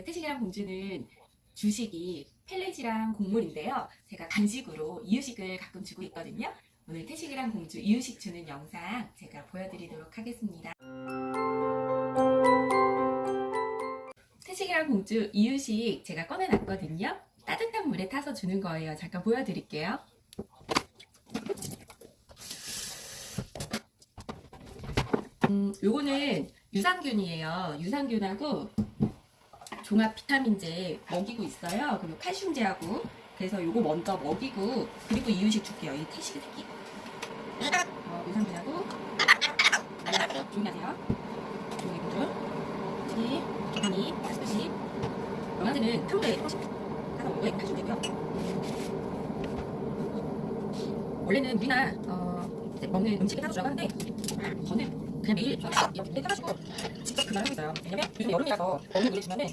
태식이랑 공주는 주식이 펠렛이랑 곡물인데요. 제가 간식으로 이유식을 가끔 주고 있거든요. 오늘 태식이랑 공주 이유식 주는 영상 제가 보여드리도록 하겠습니다. 태식이랑 공주 이유식 제가 꺼내놨거든요. 따뜻한 물에 타서 주는 거예요. 잠깐 보여드릴게요. 음, 요거는 유산균이에요. 유산균하고 종합 비타민제 먹이고 있어요. 그리고 칼슘제하고 그래서 요거 먼저 먹이고 그리고 이유식 줄게요. 이 태식이 새끼. 어, 유산균하고 조용히 하세요. 조용히 분들. 태식이, 비타민, 칼슘식. 영양제는 하루에 하나 먹어야 칼슘제고요. 원래는 우리나 어, 먹는 음식에 따라 들어가는데 저는 그냥 매일 이렇게 해가지고 직접 하고 있어요. 왜냐면 요즘 여름이라서 먹는 물을 주면은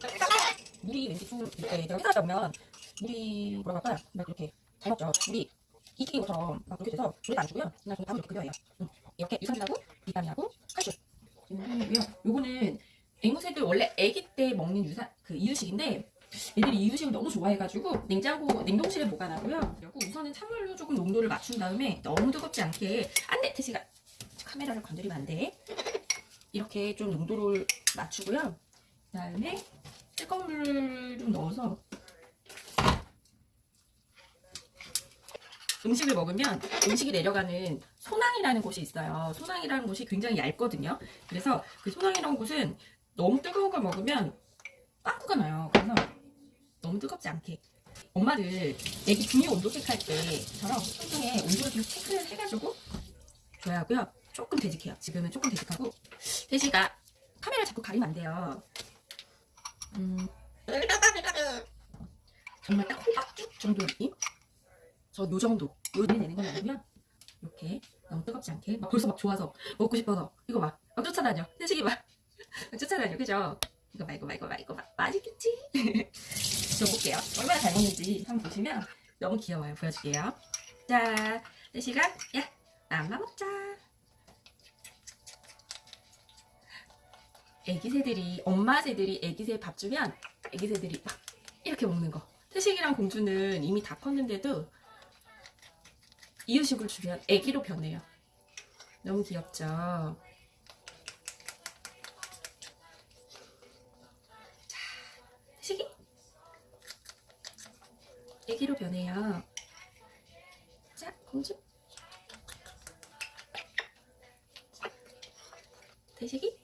물이 왠지 좀 이렇게 내가 회사하다 보면 물이 뭐라고 할까요? 막 이렇게 잘 먹죠. 물이 이기는 것처럼 막 그렇게 돼서 물을 안 주고요. 그냥 밥을 이렇게 끓여요. 응. 이렇게 유산균하고 비타민하고 칼슘. 이거는요. 요거는 앵무새들 원래 아기 때 먹는 유산 그 이유식인데 애들이 이유식을 너무 좋아해가지고 냉장고 냉동실에 보관하고요. 그리고 우선은 찬물로 조금 농도를 맞춘 다음에 너무 뜨겁지 않게 안돼 태시가 카메라를 건드리면 안 돼. 이렇게 좀 농도를 맞추고요. 그 다음에 뜨거운 물을 좀 넣어서 음식을 먹으면 음식이 내려가는 소낭이라는 곳이 있어요. 소낭이라는 곳이 굉장히 얇거든요. 그래서 그 소낭이라는 곳은 너무 뜨거운 걸 먹으면 빵꾸가 나요. 그래서 너무 뜨겁지 않게. 엄마들 애기 분유 온도 체크할 때처럼 손등에 온도를 좀 체크를 해가지고 줘야 하고요. 조금 되직해요. 지금은 조금 되직하고 태시가 카메라 자꾸 가리면 안 돼요. 음, 정말 딱 호박죽 정도 느낌? 저 요 정도. 요 내는 건 아니고요. 이렇게 너무 뜨겁지 않게 막 벌써 막 좋아서 먹고 싶어서 이거 막, 막 쫓아다녀. 태식이 막, 막 쫓아다녀. 그죠? 이거 이거 봐 이거 봐 맛있겠지? 줘볼게요. 얼마나 잘 먹는지 한번 보시면 너무 귀여워요. 보여줄게요. 자, 태식아, 야, 맘마 먹자. 애기 새들이 엄마 새들이 애기 새 밥 주면 애기 새들이 막 이렇게 먹는 거. 태식이랑 공주는 이미 다 컸는데도 이유식을 주면 애기로 변해요. 너무 귀엽죠? 자, 태식이 애기로 변해요. 자, 공주. 태식이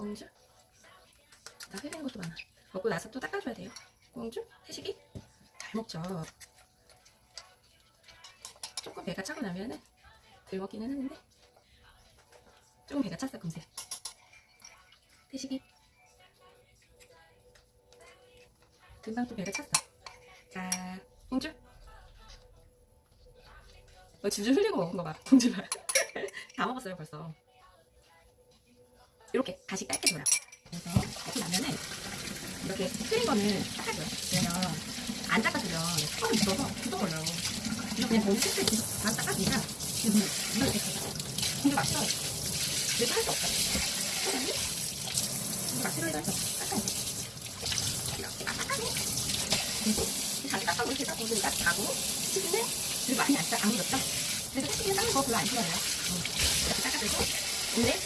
공주? 나 흘리는 것도 많아. 먹고 나서 또 닦아줘야 돼요. 공주? 태식이? 잘 먹죠. 조금 배가 차고 나면은 덜 먹기는 하는데 조금 배가 찼어 금세. 태식이? 금방 또 배가 찼어. 자, 공주? 뭐 줄줄 흘리고 먹은 거 봐. 공주 봐. 다 먹었어요 벌써. 이렇게 다시 짧게 돌아. 그래서 먹고 나면은 이렇게 끓인 거는 닦아줘요. 왜냐면 안 닦아주면 턱이 묻어서 굳어버려요. 이거 그냥 실수 있게 다 닦아주니까 이거 물, 물 이렇게 근데 맛있어. 그래서 할 수 없어. 사장님? 이거 맛있어야 해서 닦아야 돼. 이렇게 막 닦아줘. 그리고 자기 닦아고 이렇게 닦고 그러니까 자고 치즈는 그리고 많이 안, 닦- 안 묻었죠? 그래서 치즈는 닦는 거 별로 안 싫어해요. 응. 이렇게 닦아주고 근데